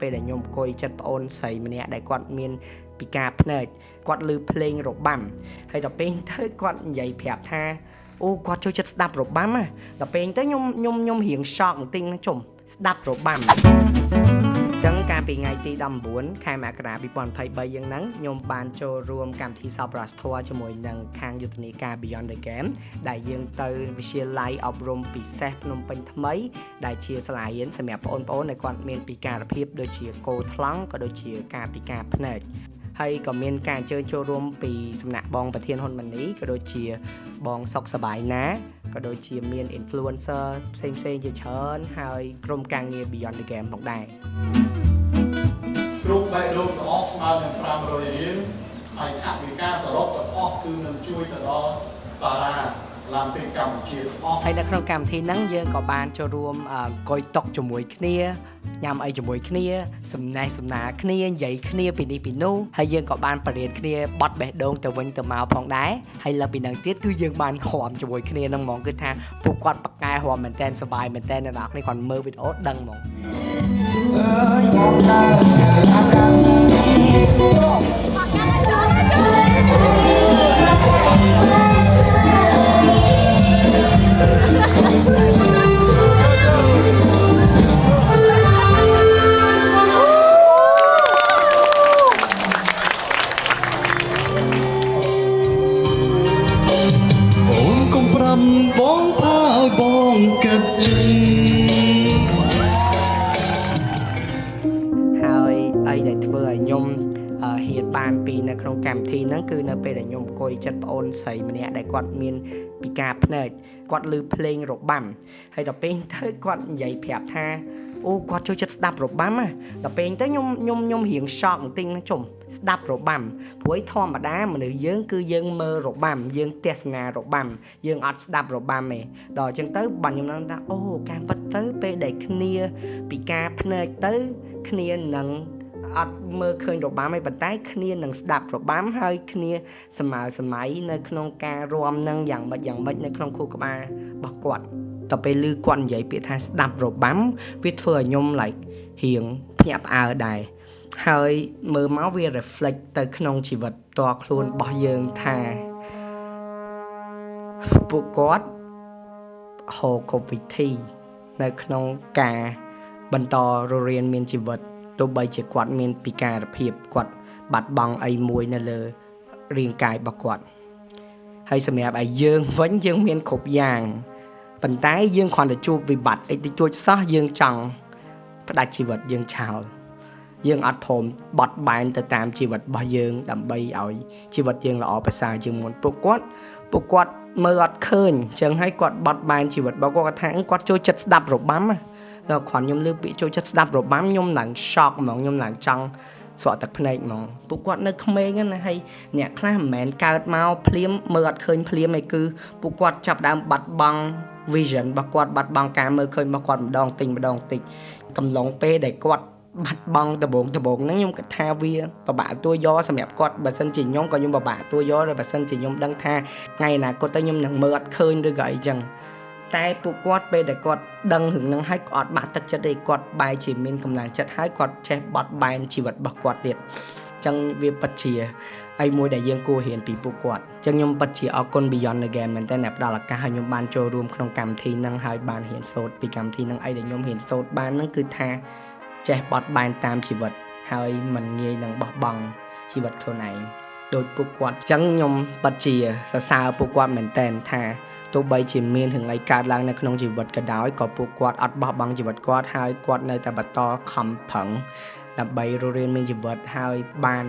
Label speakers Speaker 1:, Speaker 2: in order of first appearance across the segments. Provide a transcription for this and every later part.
Speaker 1: ពេលដែលខ្ញុំអង្គុយចិត្តប្អូនស្រីម្នាក់ដែលគាត់មានពិការភ្នែកគាត់ឮភ្លេងរបាំហើយដល់ពេលទៅគាត់និយាយប្រាប់ថាអូគាត់ចូលចិត្តស្ដាប់របាំណាដល់ពេលទៅខ្ញុំខ្ញុំខ្ញុំរៀងសោកបន្តិចហ្នឹងជុំស្ដាប់របាំ ចឹងកាលពីថ្ងៃទី19ខែមករា2023យ៉ាងហ្នឹងខ្ញុំបានចូលរួមកម្មវិធីសប្បុរសធម៌ជាមួយនឹងខាងយុទ្ធនាការ Beyond the Game ដែលយើងទៅវិទ្យាល័យអប់រំពិសេសភ្នំពេញថ្មី ដែលជាសាលារៀនសម្រាប់បងប្អូនដែលគាត់មានពិការភាពដូចជាកោថ្លង់ក៏ដូចជាការពិការភ្នែកហើយក៏មានការអញ្ជើញចូលរួមពីសំណាក់បងប្រធានហ៊ុនម៉ាណីក៏ដូចជាបងសុកសបាយណា ក៏ដូចជាមាន influencer ផ្សេងផ្សេងជាច្រើនហើយក្រុមការងារ Beyond the Game ផងដែរ
Speaker 2: គ្រប់បែបលោកទាំងអស់ស្មើនឹង500រៀលហើយថវិកាសរុបទាំងអស់គឺនឹងជួយទៅដល់តារា ឡើងពេញកម្ពុជាទាំងអស់
Speaker 1: ហើយនៅក្នុងកម្មវិធីហ្នឹងយើងក៏បានចូលរួមកុយតុកជាមួយគ្នាញ៉ាំអីជាមួយគ្នាសំណេះសំណាលគ្នានិយាយគ្នាពីនេះពីនោះហើយយើងក៏បានបរៀនគ្នាបត់បេះដូងទៅវិញទៅមកផងដែរហើយលើពីហ្នឹងទៀតគឺយើងបានហមជាមួយគ្នាហ្នឹងហ្មងគឺថាពួកគាត់បកកែហមមែនតែនសប្បាយមែនតែនអ្នកនរគ្នាគាត់មើលវីដេអូដឹងហ្មងអើយមកដល់ជើអាកាំ គឺនៅពេលដែលខ្ញុំអង្គុយចិត្តប្អូនស្រីម្នាក់ដែលគាត់មានពិការភ្នែកគាត់ឮភ្លេងរបាំហើយដល់ពេលទៅគាត់និយាយប្រាប់ថាអូគាត់ចូលចិត្តស្ដាប់របាំណាដល់ពេលទៅខ្ញុំខ្ញុំខ្ញុំរៀងសោកបន្តិចហ្នឹងជុំស្ដាប់របាំព្រោះធម្មតាមនុស្សយើងគឺយើងមើលរបាំយើងទស្សនារបាំយើងអត់ស្ដាប់របាំទេដល់អញ្ចឹងទៅបាញ់ខ្ញុំនឹងថាអូការពិតទៅពេលដែលគ្នាពិការភ្នែកទៅគ្នានឹង អត់មើលឃើញរបាំទេប៉ុន្តែគ្នានឹងស្ដាប់របាំហើយគ្នាសម័យសម័យនៅក្នុងការរាំនឹងយ៉ាងម៉េចយ៉ាងម៉េចនៅក្នុងខួរក្បាលរបស់គាត់ដល់ពេលឮគាត់និយាយពាក្យថាស្ដាប់របាំវាធ្វើឲ្យខ្ញុំ like រៀងភ្ញាក់ផ្អើលដែរហើយមើលមកវា reflect ទៅ ក្នុងជីវិតតខ្លួនរបស់យើងថាពួកគាត់ហៅកុំវិធី នៅក្នុងការបន្តររៀនមានជីវិត ទោះបីជាគាត់មានពិការភាពគាត់បាត់បង់អីមួយនៅលើរាងកាយរបស់គាត់ហើយសម្រាប់ឲ្យយើងវិញយើងមានគ្រប់យ៉ាងប៉ុន្តែយើងគ្រាន់តែជួបវិបត្តិអីតិចតួចសោះយើងចង់ផ្ដាច់ជីវិតយើងឆោលយើងអត់ព្រមបត់បែនទៅតាមជីវិតរបស់យើង ដើម្បីឲ្យជីវិតយើងល្អប្រសើរជាងមុនពួកគាត់ពួកគាត់មើលអត់ឃើញអញ្ចឹងហើយគាត់បត់បែនជីវិតរបស់គាត់គាត់ថាគាត់ចូលចិត្តស្ដាប់របាំណា ដល់គ្រាន់ខ្ញុំលើពាក្យចូលចិត្តស្ដាប់របាំខ្ញុំឡើង shock ហ្មងខ្ញុំឡើងចង់ស្រក់ទឹកភ្នែកហ្មងពួកគាត់នៅក្មេងណាហើយអ្នកខ្លះមិនមែនកើតមកភ្លាមមើលអត់ឃើញភ្លាមឯគឺពួកគាត់ចាប់ដើមបាត់បង់ vision របស់គាត់បាត់បង់ការមើលឃើញរបស់គាត់ម្ដងតិចម្ដងតិចកំឡុងពេលដែលគាត់បាត់បង់ដបងដបងហ្នឹងខ្ញុំគិតថាវាពិបាកទួយកសម្រាប់គាត់បើសិនជាខ្ញុំក៏ខ្ញុំពិបាកទួយកតែបើសិនជាខ្ញុំដឹងថាថ្ងៃអនាគតទៅខ្ញុំនឹងមើលអត់ឃើញឬក៏អីចឹង តែពួកគាត់ពេលដែលគាត់ដឹងរឿងហ្នឹងហើយគាត់បាក់ទឹកចិត្តទេគាត់បែរជាមានកម្លាំងចិត្តហើយគាត់ចេះបត់បែនជីវិតរបស់គាត់ទៀតអញ្ចឹងវាពិតជាអីមួយដែលយើងគួររៀនពីពួកគាត់អញ្ចឹងខ្ញុំពិតជាអរគុណ Beyond the Game មែនតើអ្នកផ្ដល់ឱកាសឲ្យខ្ញុំបានចូលរួមក្នុងកម្មវិធីហ្នឹងហើយបានរៀនសូត្រពីកម្មវិធីហ្នឹងអីដែលខ្ញុំរៀនសូត្របានហ្នឹងគឺថាចេះបត់បែនតាមជីវិតហើយមិនងាយនឹងបោះបង់ជីវិតខ្លួនឯង ដោយពួកគាត់អញ្ចឹងខ្ញុំពិតជាសរសើរពួកគាត់មែនតែនថាទោះបីជាមានរឿងអីកើតឡើងនៅក្នុងជីវិតក៏ដោយក៏ពួកគាត់អត់បោះបង់ជីវិតគាត់ហើយគាត់នៅតែបន្តខំប្រឹងដើម្បីរស់រានមានជីវិតហើយបាន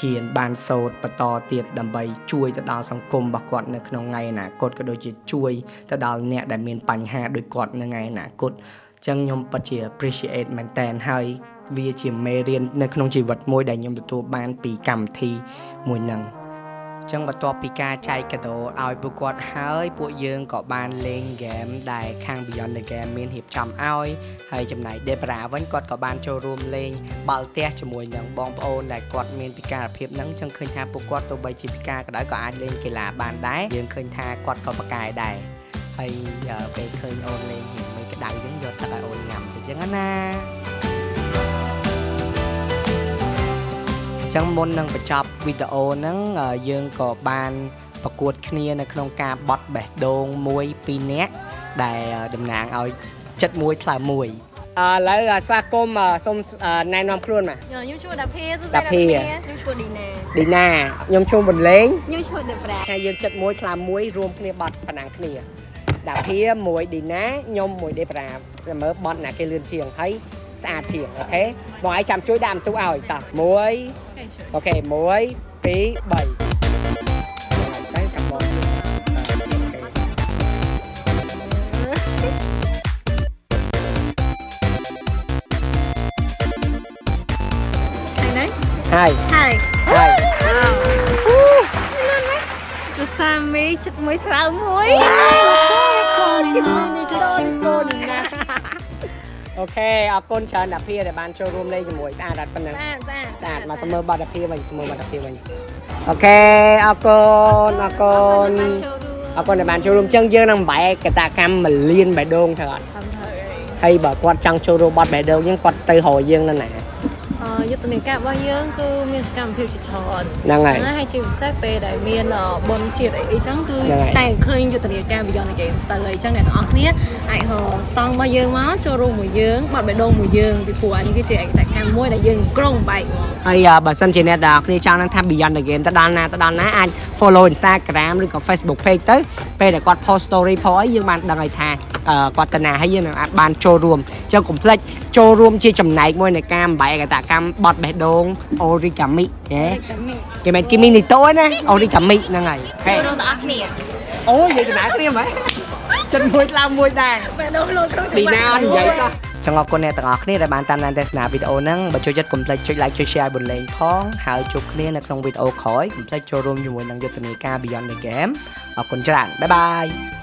Speaker 1: ហ៊ានបានសូត្របន្តទៀតដើម្បីជួយទៅដល់សង្គមរបស់គាត់នៅក្នុងថ្ងៃអនាគតក៏ដូចជាជួយទៅដល់អ្នកដែលមានបញ្ហាដូចគាត់នៅថ្ងៃអនាគតអញ្ចឹងខ្ញុំពិតជា appreciate មែនតើហើយ វាជាមេរៀននៅក្នុងជីវិតមួយដែលខ្ញុំទទួលបានពីកម្មវិធីមួយហ្នឹងចឹងបន្ទាប់ពីការចែកកាដូឲ្យពួកគាត់ហើយពួកយើងក៏បានលេងហ្គេមដែលខាង Beyond the Game មានរៀបចំឲ្យហើយចំណែក Debra វិញគាត់ក៏បានចូលរួមលេងបាល់ទះជាមួយនឹងបងប្អូនដែលគាត់មានពិការភាពហ្នឹងចឹងឃើញថាពួកគាត់ទោះបីជាពិការក៏ដោយក៏អាចលេងកីឡាបានដែរយើងឃើញថាគាត់ក៏ប្រកែដែរហើយពេលឃើញអូនលេងមួយក្តៅចឹងយកទឹកឲ្យអូនញ៉ាំទៅចឹងណា ចឹងមុននឹងបញ្ចប់វីដេអូហ្នឹងអឺយើងក៏បានប្រកួតគ្នានៅក្នុងការបត់បេះដូងមួយពីរនាក់ដែលតំណាងឲ្យចិត្តមួយថ្លើមមួយអឺឥឡូវស្វាគមន៍សូមណែនាំខ្លួនមក
Speaker 3: ខ្ញុំឈ្មោះដាភាសុ
Speaker 1: ដាភា
Speaker 3: ខ្ញុំឈ្មោះឌីណា
Speaker 1: ឌីណាខ្ញុំឈ្មោះបន្លេង
Speaker 3: ខ្ញុំឈ្មោះដេប្រា
Speaker 1: ហើយយើងចិត្តមួយថ្លើមមួយរួមគ្នាបត់ប៉ុណ្ណឹងគ្នាដាភាមួយឌីណាខ្ញុំមួយដេប្រាតែមើលបត់ណាគេលឿនជាងហើយ ស្អាតជាងអូខេបងឯងចាំជួយដាក់បន្ទុកឲ្យតោះមួយអូខេ1 2 3តែចាំបង
Speaker 3: ថ្ងៃនេះ
Speaker 1: ហើយ
Speaker 3: ហើយ
Speaker 1: ហើយ
Speaker 3: គឺសាមីចិត្តមួយថ្លើមមួយ
Speaker 1: អូ ខេអរគុណច្រើនដាភាដែលបានចូលរួមលេងជាមួយស្អាតអត់ប៉ុណ្ណឹង
Speaker 3: ស្អាតស្អាត
Speaker 1: ស្អាតមកស្មើបាត់ដាភាវិញស្មើបាត់ដាភាវិញអូខេអរគុណអរគុណអរគុណដែលបានចូលរួមចឹងយើងនឹងបែកកតាកម្មមលៀនបេះដូងទៅអត់
Speaker 3: ខំធ្វើអី
Speaker 1: ហើយបើគាត់ចង់ចូលរួមបត់បេះដូងយើងគាត់ទៅរកយើងនៅណា
Speaker 3: អឺ យុទ្ធនាការរបស់យើងគឺមានសកម្មភាពជាច្រើន
Speaker 1: ហ្នឹងហើយ
Speaker 3: ហើយជាពិសេសពេលដែលមានអឺបុណ្យជាតិអីអីចឹងគឺ
Speaker 1: ហ្នឹងហើយ
Speaker 3: តែឃើញយុទ្ធនាការ Beyond the Games ទៅអីចឹងអ្នកទាំងអស់គ្នាអាចហៅស្តង់របស់យើងមកចូលរួមមួយយើងបាត់បេះដូងមួយយើងពីព្រោះអានេះគឺជាឯកតកម្មមួយដែលយើងក្រុងបែកហ្មង
Speaker 1: ហើយអ่าបើសិនជាអ្នកដែលគ្នាចង់នឹងថា Beyond the Game ទៅដល់ណាទៅដល់ណាអាច follow Instagram ឬក៏ Facebook page ទៅពេលដែលគាត់ post story ផអីយើងបានដឹងហើយថាអឺគាត់ទៅណាហើយយើងនឹងអាចបានចូលរួមចឹងកុំភ្លេចចូលរួមជាចំណែកមួយនៃការបំបែកកតាកម្មបត់បេះដូង origami ហ៎គេមិនគីមីនីតូទេណា origami ហ្នឹងហើយហេ
Speaker 3: ចូលរួមទាំងអស់គ្នា
Speaker 1: អូយនិយាយចំណាយព្រាមហ៎ចិត្តមួយស្លាមមួយដែរ
Speaker 3: បេះដូងលោកក្នុង
Speaker 1: ឌីណាអត់និយាយសោះចង់អរគុណអ្នកទាំងអស់គ្នាដែលបានតាមដានទស្សនាវីដេអូហ្នឹងបើចូលចិត្តកុំភ្លេចចុច like ចុច share ឲ្យបន្លែងផងហើយជួបគ្នានៅក្នុងវីដេអូក្រោយកុំភ្លេចចូលរួមជាមួយនឹងយុទ្ធនាការ Beyond the Game អរគុណច្រើនបាយបាយ